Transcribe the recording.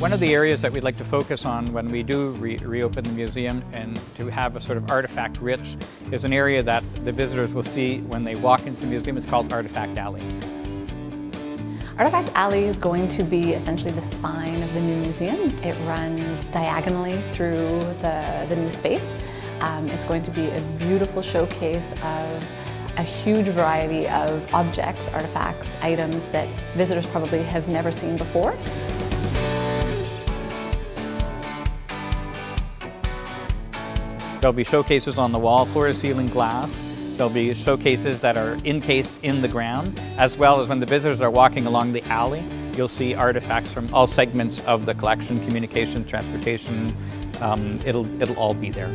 One of the areas that we'd like to focus on when we do re reopen the museum and to have a sort of artifact rich is an area that the visitors will see when they walk into the museum. It's called Artifact Alley. Artifact Alley is going to be essentially the spine of the new museum. It runs diagonally through the, the new space. Um, it's going to be a beautiful showcase of a huge variety of objects, artifacts, items that visitors probably have never seen before. There'll be showcases on the wall, floor-to-ceiling glass. There'll be showcases that are encased in the ground, as well as when the visitors are walking along the alley, you'll see artifacts from all segments of the collection, communication, transportation. Um, it'll, it'll all be there.